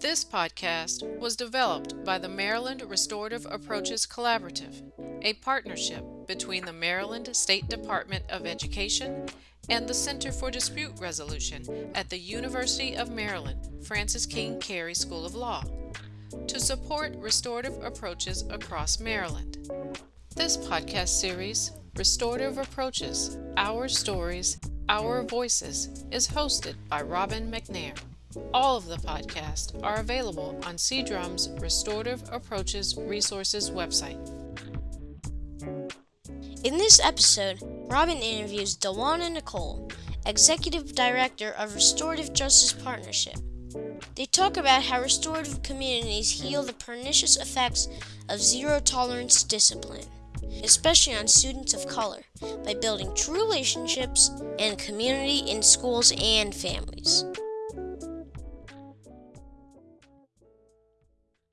This podcast was developed by the Maryland Restorative Approaches Collaborative, a partnership between the Maryland State Department of Education and the Center for Dispute Resolution at the University of Maryland Francis King Carey School of Law to support restorative approaches across Maryland. This podcast series, Restorative Approaches Our Stories, Our Voices, is hosted by Robin McNair. All of the podcasts are available on CDRUM's Restorative Approaches Resources website. In this episode, Robin interviews Dawana Nicole, Executive Director of Restorative Justice Partnership. They talk about how restorative communities heal the pernicious effects of zero tolerance discipline, especially on students of color, by building true relationships and community in schools and families.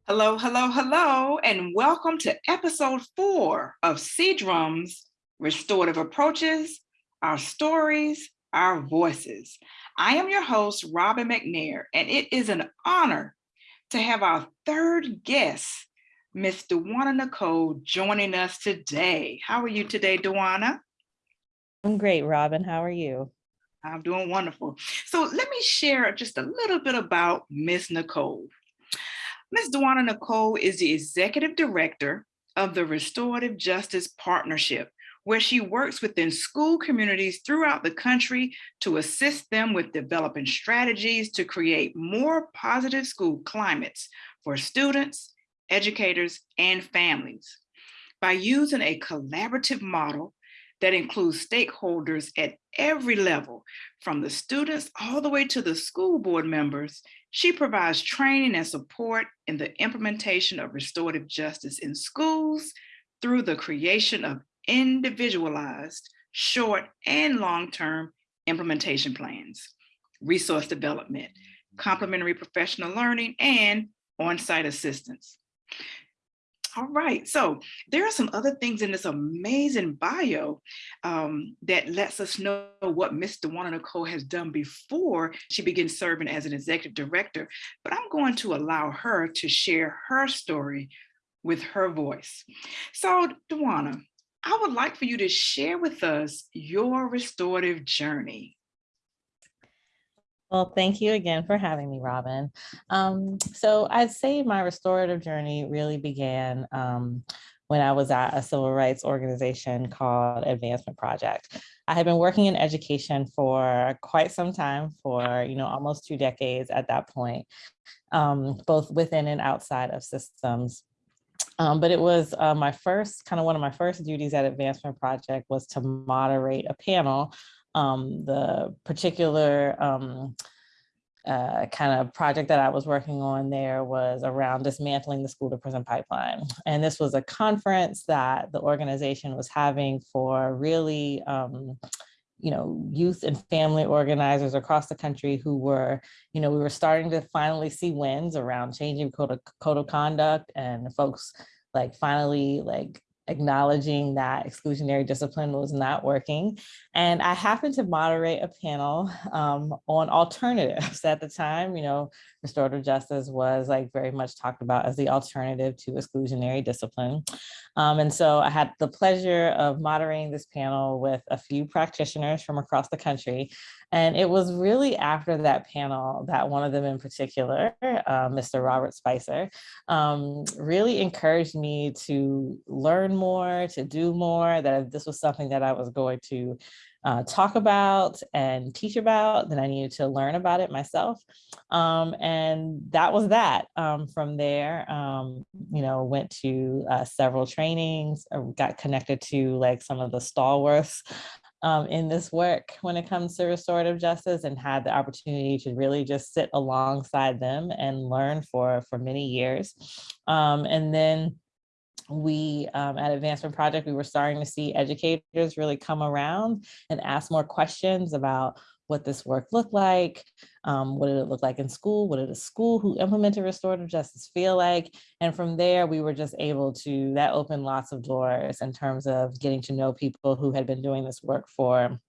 Hello, hello, hello, and welcome to episode four of CDRUM's Restorative Approaches, Our Stories, Our Voices. I am your host, Robin McNair, and it is an honor to have our third guest, Miss Dawana Nicole, joining us today. How are you today, Dawana? I'm great, Robin. How are you? I'm doing wonderful. So let me share just a little bit about Miss Nicole. Ms. Dawana Nicole is the executive director of the Restorative Justice Partnership, where she works within school communities throughout the country to assist them with developing strategies to create more positive school climates for students, educators, and families. By using a collaborative model that includes stakeholders at every level, from the students all the way to the school board members, she provides training and support in the implementation of restorative justice in schools through the creation of individualized, short and long-term implementation plans, resource development, mm-hmm. complementary professional learning, and on-site assistance. All right, so there are some other things in this amazing bio um, that lets us know what Ms. Dawana Nicole has done before she begins serving as an executive director, but I'm going to allow her to share her story with her voice. So Dawana, I would like for you to share with us your restorative journey. Well, thank you again for having me, Robin. Um, so I'd say my restorative journey really began um, when I was at a civil rights organization called Advancement Project. I had been working in education for quite some time, for you know almost two decades at that point, um, both within and outside of systems. Um, but it was uh, my first, kind of one of my first duties at Advancement Project was to moderate a panel um, the particular um, uh, kind of project that I was working on there was around dismantling the school to prison pipeline. And this was a conference that the organization was having for really, um, you know, youth and family organizers across the country who were, you know, we were starting to finally see wins around changing code of, code of conduct and folks like finally like acknowledging that exclusionary discipline was not working. And I happened to moderate a panel um, on alternatives at the time, you know, restorative justice was like very much talked about as the alternative to exclusionary discipline. Um, and so I had the pleasure of moderating this panel with a few practitioners from across the country. And it was really after that panel that one of them in particular, uh, Mr. Robert Spicer, um, really encouraged me to learn more, to do more, that this was something that I was going to uh, talk about and teach about, then I needed to learn about it myself. Um, and that was that. Um, from there, um, you know, went to uh, several trainings, uh, got connected to like some of the stalwarts um, in this work when it comes to restorative justice and had the opportunity to really just sit alongside them and learn for, for many years. Um, and then we um, at Advancement Project, we were starting to see educators really come around and ask more questions about what this work looked like, um, what did it look like in school, what did a school who implemented restorative justice feel like? And from there, we were just able to, that opened lots of doors in terms of getting to know people who had been doing this work for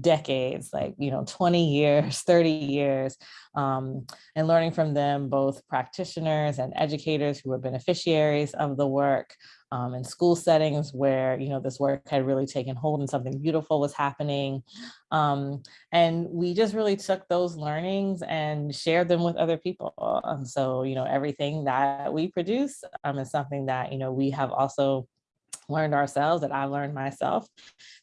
decades, like, you know, 20 years, 30 years, um, and learning from them, both practitioners and educators who were beneficiaries of the work um, in school settings where, you know, this work had really taken hold and something beautiful was happening. Um, and we just really took those learnings and shared them with other people. And so, you know, everything that we produce um, is something that, you know, we have also learned ourselves that I learned myself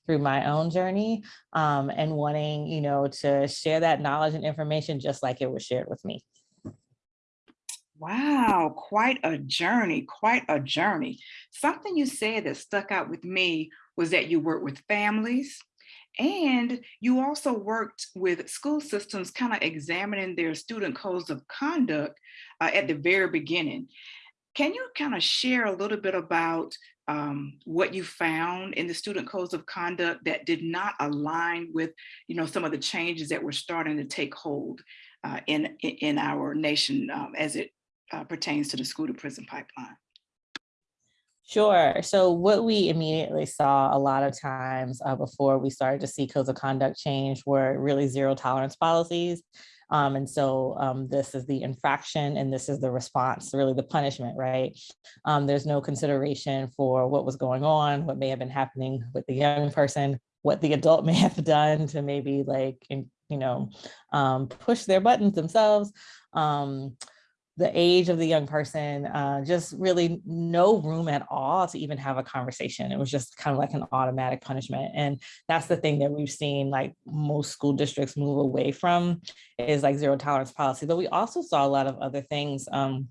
through my own journey um, and wanting, you know, to share that knowledge and information just like it was shared with me. Wow, quite a journey, quite a journey. Something you said that stuck out with me was that you work with families and you also worked with school systems kind of examining their student codes of conduct uh, at the very beginning. Can you kind of share a little bit about um, what you found in the student codes of conduct that did not align with, you know, some of the changes that were starting to take hold uh, in, in our nation um, as it uh, pertains to the school to prison pipeline? Sure. So what we immediately saw a lot of times uh, before we started to see codes of conduct change were really zero tolerance policies. Um, and so um, this is the infraction and this is the response, really the punishment, right? Um, there's no consideration for what was going on, what may have been happening with the young person, what the adult may have done to maybe like, you know, um, push their buttons themselves. Um, the age of the young person, uh, just really no room at all to even have a conversation. It was just kind of like an automatic punishment. And that's the thing that we've seen like most school districts move away from is like zero tolerance policy. But we also saw a lot of other things. Um,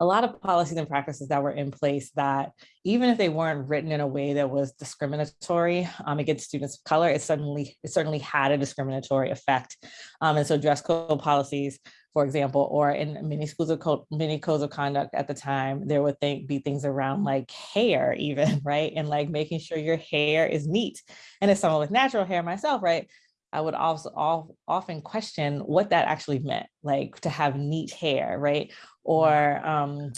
a lot of policies and practices that were in place that even if they weren't written in a way that was discriminatory um, against students of color, it certainly it certainly had a discriminatory effect. Um, and so dress code policies for example, or in many schools of code, many codes of conduct at the time, there would think, be things around like hair even, right? And like making sure your hair is neat. And as someone with natural hair myself, right? I would also all, often question what that actually meant, like to have neat hair, right? Or, um,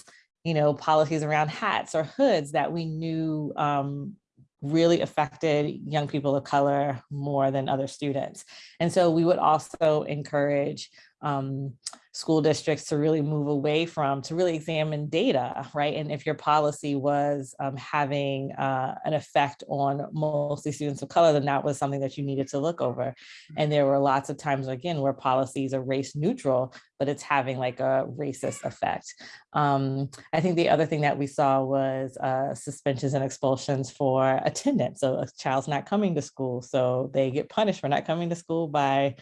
you know, policies around hats or hoods that we knew um, really affected young people of color more than other students. And so we would also encourage um, school districts to really move away from, to really examine data, right? And if your policy was um, having uh, an effect on mostly students of color, then that was something that you needed to look over. And there were lots of times, again, where policies are race neutral, but it's having like a racist effect. Um, I think the other thing that we saw was uh, suspensions and expulsions for attendance. So a child's not coming to school, so they get punished for not coming to school by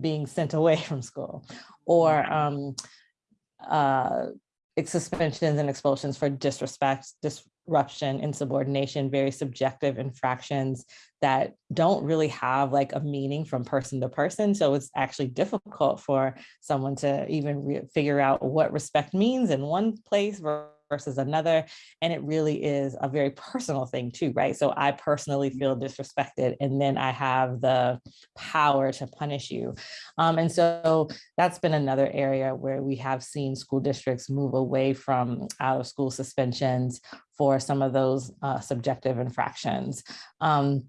being sent away from school or um, uh, suspensions and expulsions for disrespect, disruption, insubordination, very subjective infractions that don't really have like a meaning from person to person. So it's actually difficult for someone to even figure out what respect means in one place versus another. And it really is a very personal thing too, right? So I personally feel disrespected and then I have the power to punish you. Um, and so that's been another area where we have seen school districts move away from out of school suspensions for some of those uh, subjective infractions. Um,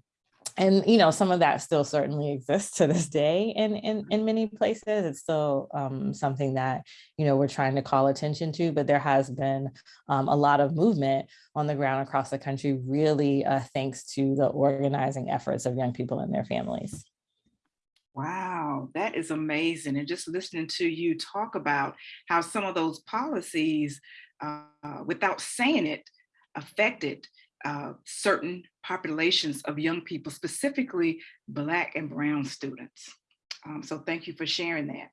and you know some of that still certainly exists to this day in in, in many places it's still um, something that you know we're trying to call attention to but there has been um, a lot of movement on the ground across the country really uh, thanks to the organizing efforts of young people and their families Wow, that is amazing. And just listening to you talk about how some of those policies, uh, without saying it, affected uh, certain populations of young people, specifically Black and Brown students. Um, so thank you for sharing that.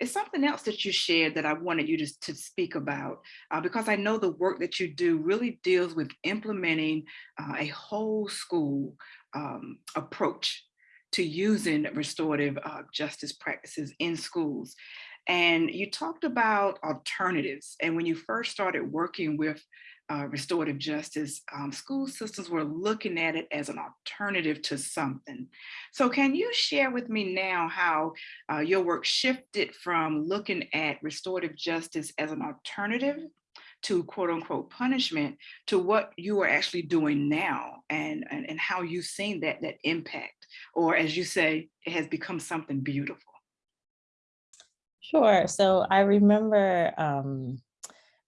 It's something else that you shared that I wanted you to, to speak about, uh, because I know the work that you do really deals with implementing uh, a whole school um, approach to using restorative uh, justice practices in schools. And you talked about alternatives. And when you first started working with uh, restorative justice, um, school systems were looking at it as an alternative to something. So can you share with me now how uh, your work shifted from looking at restorative justice as an alternative to quote unquote punishment to what you are actually doing now and, and, and how you've seen that, that impact, or as you say, it has become something beautiful. Sure. So I remember um,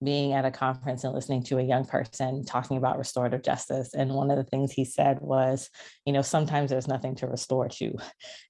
being at a conference and listening to a young person talking about restorative justice. And one of the things he said was, you know, sometimes there's nothing to restore to.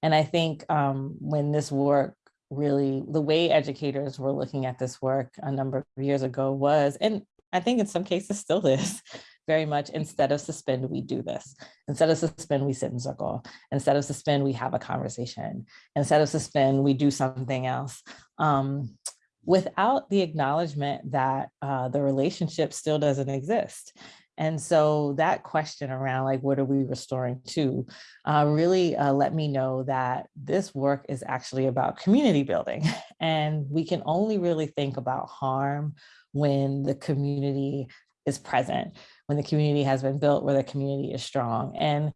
And I think um, when this work really, the way educators were looking at this work a number of years ago was, and I think in some cases still is, very much instead of suspend, we do this. Instead of suspend, we sit in circle. Instead of suspend, we have a conversation. Instead of suspend, we do something else. Um, without the acknowledgement that uh, the relationship still doesn't exist. And so that question around like, what are we restoring to uh, really uh, let me know that this work is actually about community building. And we can only really think about harm when the community is present, when the community has been built, where the community is strong. And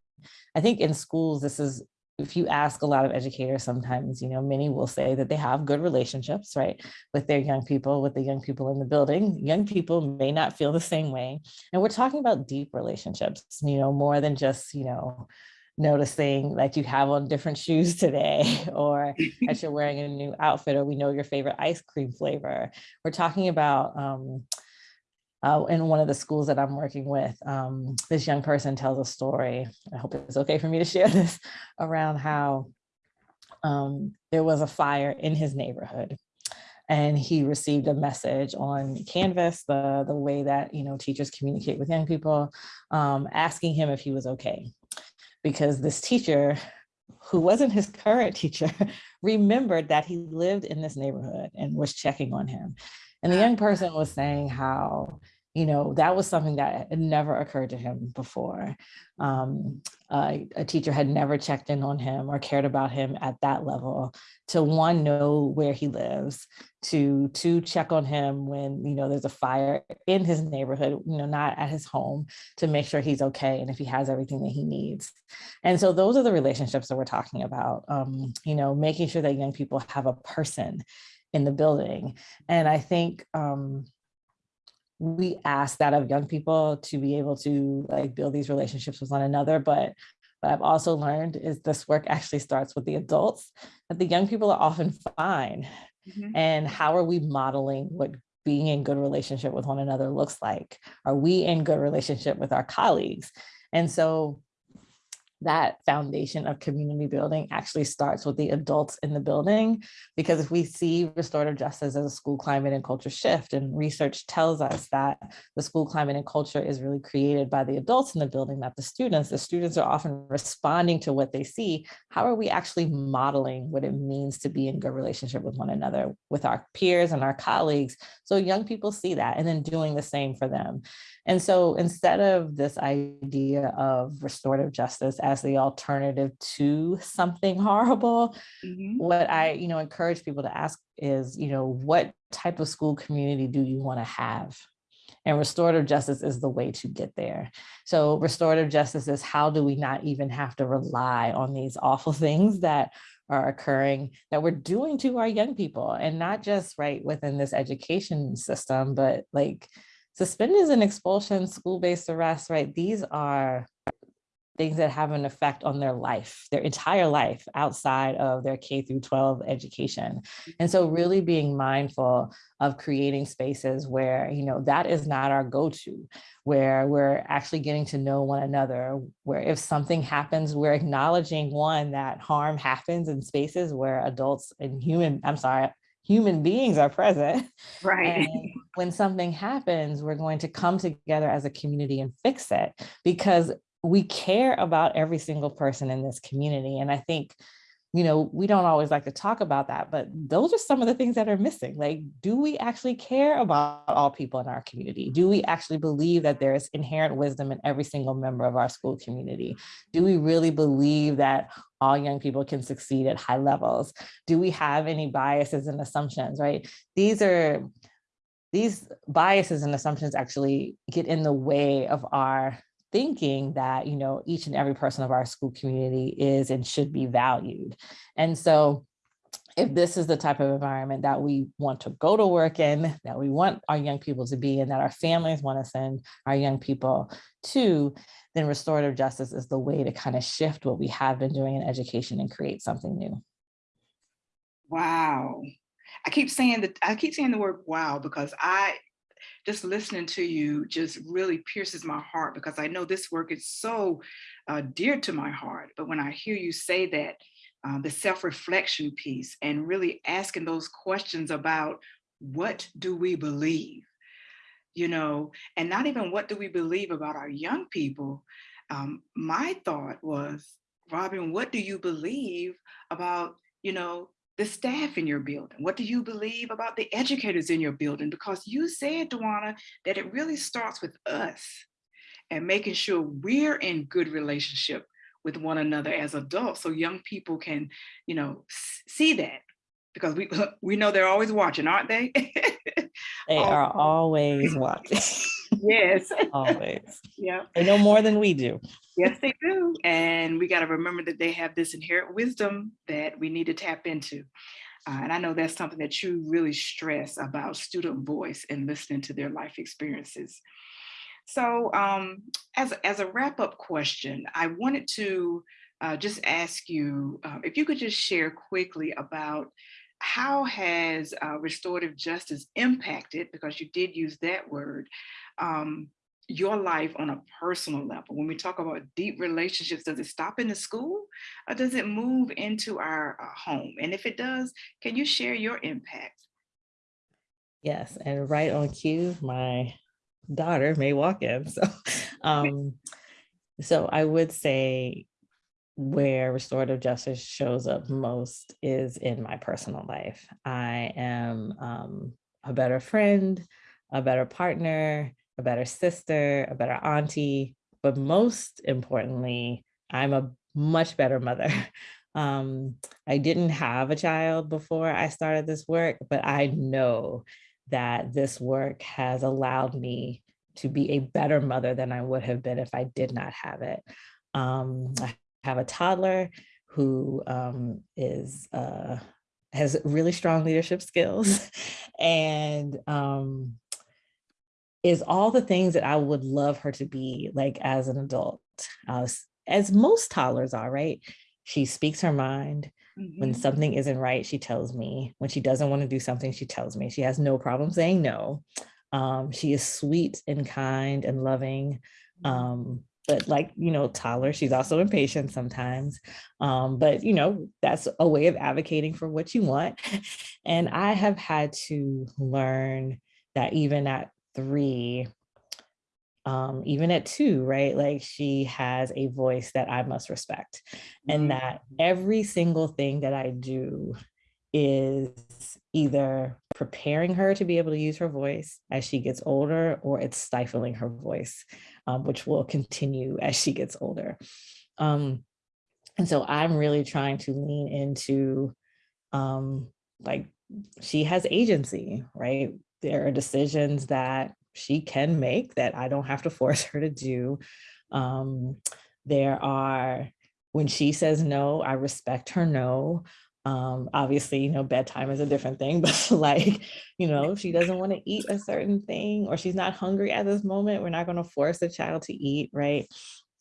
I think in schools, this is if you ask a lot of educators, sometimes, you know, many will say that they have good relationships, right, with their young people, with the young people in the building. Young people may not feel the same way. And we're talking about deep relationships, you know, more than just, you know, noticing that you have on different shoes today or that you're wearing a new outfit or we know your favorite ice cream flavor. We're talking about um, uh, in one of the schools that I'm working with, um, this young person tells a story. I hope it's okay for me to share this around how um, there was a fire in his neighborhood and he received a message on Canvas, the, the way that you know teachers communicate with young people, um, asking him if he was okay. Because this teacher, who wasn't his current teacher, remembered that he lived in this neighborhood and was checking on him. And the young person was saying how, you know, that was something that had never occurred to him before. Um, uh, a teacher had never checked in on him or cared about him at that level to one, know where he lives, to to check on him when, you know, there's a fire in his neighborhood, you know, not at his home to make sure he's okay and if he has everything that he needs. And so those are the relationships that we're talking about, um, you know, making sure that young people have a person in the building. And I think um, we ask that of young people to be able to like build these relationships with one another. But what I've also learned is this work actually starts with the adults, that the young people are often fine. Mm -hmm. And how are we modeling what being in good relationship with one another looks like? Are we in good relationship with our colleagues? And so that foundation of community building actually starts with the adults in the building because if we see restorative justice as a school climate and culture shift and research tells us that the school climate and culture is really created by the adults in the building not the students the students are often responding to what they see. How are we actually modeling what it means to be in good relationship with one another with our peers and our colleagues? So young people see that and then doing the same for them and so instead of this idea of restorative justice as the alternative to something horrible, mm -hmm. what I, you know, encourage people to ask is, you know, what type of school community do you want to have? And restorative justice is the way to get there. So restorative justice is how do we not even have to rely on these awful things that are occurring that we're doing to our young people and not just right within this education system, but like Suspended and expulsion, school-based arrest, right? These are things that have an effect on their life, their entire life outside of their K through 12 education. And so really being mindful of creating spaces where, you know, that is not our go-to, where we're actually getting to know one another, where if something happens, we're acknowledging one, that harm happens in spaces where adults and human, I'm sorry, human beings are present. Right. And when something happens, we're going to come together as a community and fix it because we care about every single person in this community. And I think you know, we don't always like to talk about that, but those are some of the things that are missing. Like, do we actually care about all people in our community? Do we actually believe that there is inherent wisdom in every single member of our school community? Do we really believe that all young people can succeed at high levels? Do we have any biases and assumptions, right? These are, these biases and assumptions actually get in the way of our thinking that, you know, each and every person of our school community is and should be valued. And so if this is the type of environment that we want to go to work in, that we want our young people to be in, that our families want to send our young people to, then restorative justice is the way to kind of shift what we have been doing in education and create something new. Wow. I keep saying that I keep saying the word wow because I just listening to you just really pierces my heart because I know this work is so uh, dear to my heart. But when I hear you say that, uh, the self-reflection piece and really asking those questions about what do we believe, you know, and not even what do we believe about our young people. Um, my thought was, Robin, what do you believe about, you know, the staff in your building? What do you believe about the educators in your building? Because you said, Dwana, that it really starts with us and making sure we're in good relationship with one another as adults so young people can, you know, see that because we we know they're always watching, aren't they? they are always watching. yes. always. Yeah. They know more than we do. Yes, they do. And we got to remember that they have this inherent wisdom that we need to tap into. Uh, and I know that's something that you really stress about student voice and listening to their life experiences. So um, as, as a wrap up question, I wanted to uh, just ask you uh, if you could just share quickly about how has uh, restorative justice impacted, because you did use that word, um, your life on a personal level? When we talk about deep relationships, does it stop in the school or does it move into our uh, home? And if it does, can you share your impact? Yes, and right on cue, my daughter may walk in. So, um, so I would say where restorative justice shows up most is in my personal life. I am um, a better friend, a better partner, a better sister, a better auntie, but most importantly, I'm a much better mother. Um, I didn't have a child before I started this work, but I know that this work has allowed me to be a better mother than I would have been if I did not have it. Um, I have a toddler who um, is uh, has really strong leadership skills and um, is all the things that I would love her to be like as an adult, uh, as most toddlers are, right? She speaks her mind. Mm -hmm. When mm-hmm. something isn't right, she tells me. When she doesn't want to do something, she tells me. She has no problem saying no. Um, she is sweet and kind and loving. Mm-hmm. Um, but like, you know, toddler, she's also impatient sometimes. Um, but, you know, that's a way of advocating for what you want. And I have had to learn that even at three, um, even at two, right? Like she has a voice that I must respect and mm-hmm. that every single thing that I do is either preparing her to be able to use her voice as she gets older or it's stifling her voice, um, which will continue as she gets older. Um, and so I'm really trying to lean into um, like she has agency, right? There are decisions that she can make that I don't have to force her to do. Um, there are, when she says no, I respect her no. Um, obviously, you know, bedtime is a different thing, but like, you know, if she doesn't want to eat a certain thing or she's not hungry at this moment, we're not going to force the child to eat, right?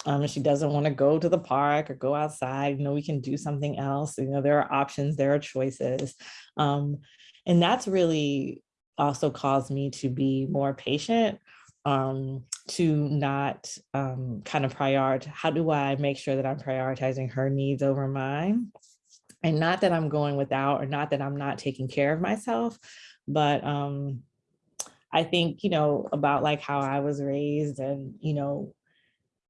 Um, if she doesn't want to go to the park or go outside, you know, we can do something else. You know, there are options, there are choices. Um, and that's really also caused me to be more patient um, to not um, kind of prioritize, how do I make sure that I'm prioritizing her needs over mine? and not that I'm going without or not that I'm not taking care of myself, but um, I think, you know, about like how I was raised and, you know,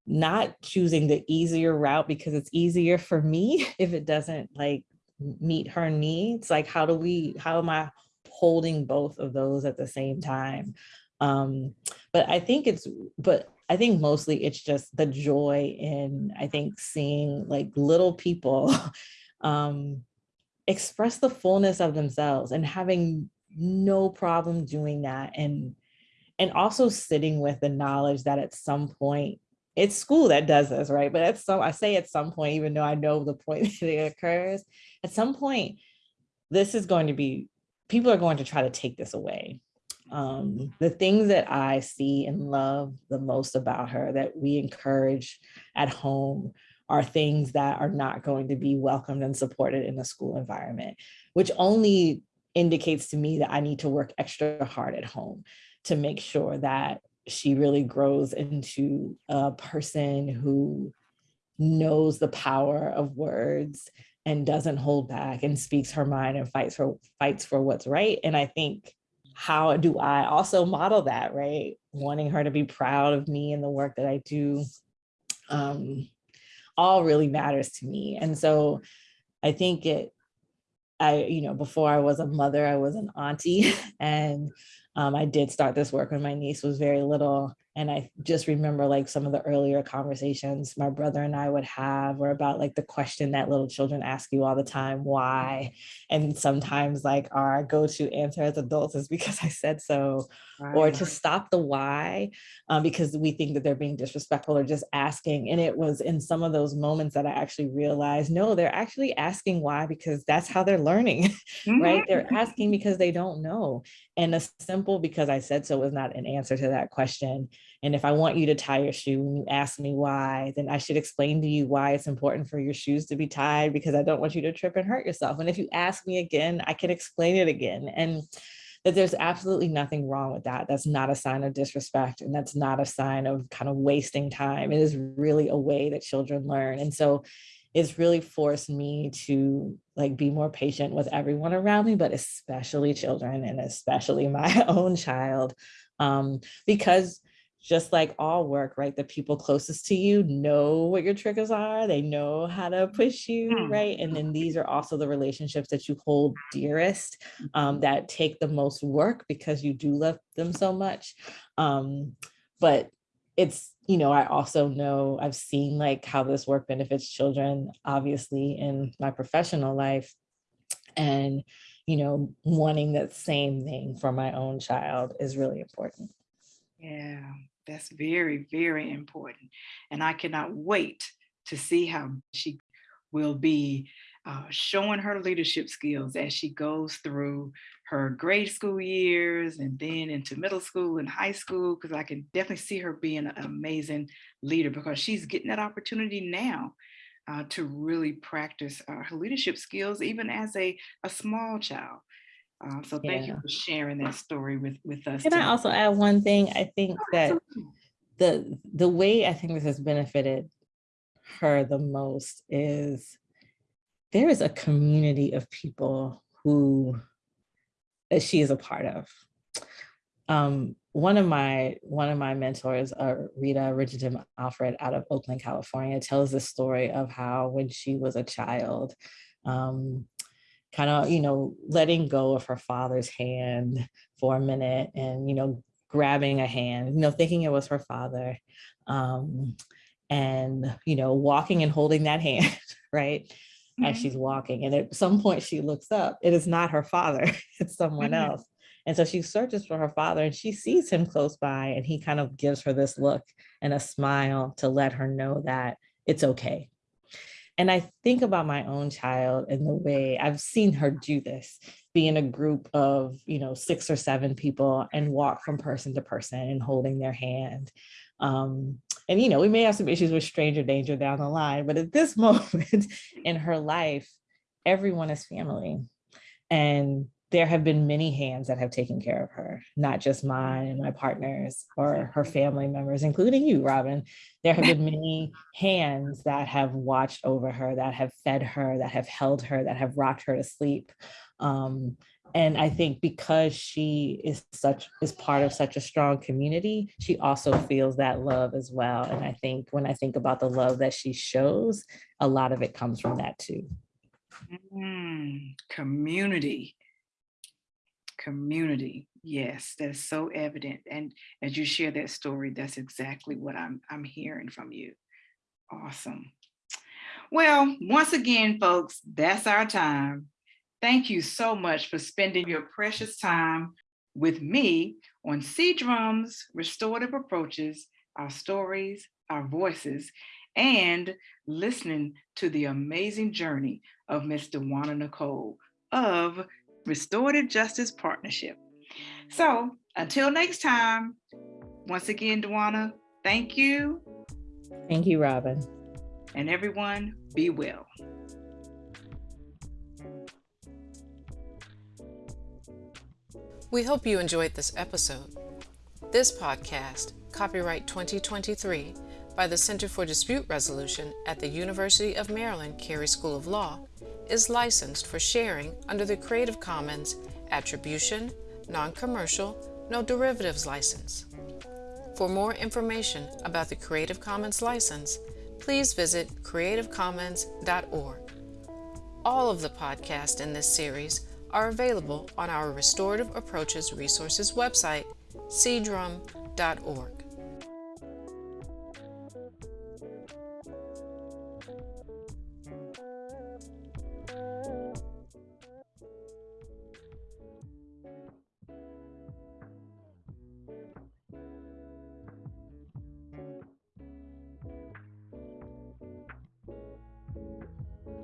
not choosing the easier route because it's easier for me if it doesn't like meet her needs. Like, how do we, how am I holding both of those at the same time? Um, but I think it's, but I think mostly it's just the joy in, I think, seeing like little people um, express the fullness of themselves and having no problem doing that and and also sitting with the knowledge that at some point it's school that does this right but at some i say at some point even though i know the point that it occurs at some point this is going to be, people are going to try to take this away. Um, the things that I see and love the most about her that we encourage at home are things that are not going to be welcomed and supported in the school environment, which only indicates to me that I need to work extra hard at home to make sure that she really grows into a person who knows the power of words and doesn't hold back and speaks her mind and fights for fights for what's right. And I think how do I also model that, right? Wanting her to be proud of me and the work that I do um, all really matters to me. And so I think it, I, you know, before I was a mother, I was an auntie and um, I did start this work when my niece was very little. And I just remember like some of the earlier conversations my brother and I would have were about like the question that little children ask you all the time, why? And sometimes like our go-to answer as adults is because I said so, right. or to stop the why, um, because we think that they're being disrespectful or just asking. And it was in some of those moments that I actually realized, no, they're actually asking why, because that's how they're learning, mm -hmm. right? They're mm-hmm. asking because they don't know. And a simple because I said so was not an answer to that question. And if I want you to tie your shoe and you ask me why, then I should explain to you why it's important for your shoes to be tied because I don't want you to trip and hurt yourself. And if you ask me again, I can explain it again. And that there's absolutely nothing wrong with that. That's not a sign of disrespect and that's not a sign of kind of wasting time. It is really a way that children learn. And so it's really forced me to like be more patient with everyone around me, but especially children and especially my own child. Um, because just like all work, right? The people closest to you know what your triggers are. They know how to push you, hmm. right? And then these are also the relationships that you hold dearest um, that take the most work because you do love them so much. Um, but it's, you know, I also know I've seen like how this work benefits children, obviously in my professional life. And, you know, wanting that same thing for my own child is really important. Yeah, that's very, very important. And I cannot wait to see how she will be uh, showing her leadership skills as she goes through her grade school years and then into middle school and high school, because I can definitely see her being an amazing leader because she's getting that opportunity now uh, to really practice uh, her leadership skills, even as a, a small child. Uh, so thank yeah. you for sharing that story with, with us. Can today. I also add one thing? I think that the the way I think this has benefited her the most is there is a community of people who that she is a part of. Um, one of my one of my mentors, uh, Rita Renjitham Alfred out of Oakland, California, tells the story of how when she was a child, um, kind of, you know, letting go of her father's hand for a minute and, you know, grabbing a hand, you know, thinking it was her father um, and, you know, walking and holding that hand, right? Mm -hmm. As mm-hmm. she's walking. And at some point she looks up, it is not her father, it's someone mm -hmm. else. And so she searches for her father and she sees him close by and he kind of gives her this look and a smile to let her know that it's okay. And I think about my own child and the way I've seen her do this, be in a group of, you know, six or seven people and walk from person to person and holding their hand. Um, and, you know, we may have some issues with stranger danger down the line, but at this moment in her life, everyone is family. And there have been many hands that have taken care of her, not just mine and my partners or her family members, including you, Robin. There have been many hands that have watched over her, that have fed her, that have held her, that have rocked her to sleep. Um, and I think because she is such is part of such a strong community, she also feels that love as well. And I think when I think about the love that she shows, a lot of it comes from that too. Mm, community community. Yes, that's so evident. And as you share that story, that's exactly what I'm, I'm hearing from you. Awesome. Well, once again, folks, that's our time. Thank you so much for spending your precious time with me on CDRUM's Restorative Approaches, our stories, our voices, and listening to the amazing journey of Miss Dawana Nicole, of Restorative Justice Partnership. So until next time, once again, Dwana, thank you. Thank you, Robin. And everyone, be well. We hope you enjoyed this episode. This podcast, copyright 2023, by the Center for Dispute Resolution at the University of Maryland Carey School of Law, is licensed for sharing under the Creative Commons Attribution, Non-Commercial, No Derivatives license. For more information about the Creative Commons license, please visit creativecommons.org. All of the podcasts in this series are available on our Restorative Approaches Resources website, cdrum.org.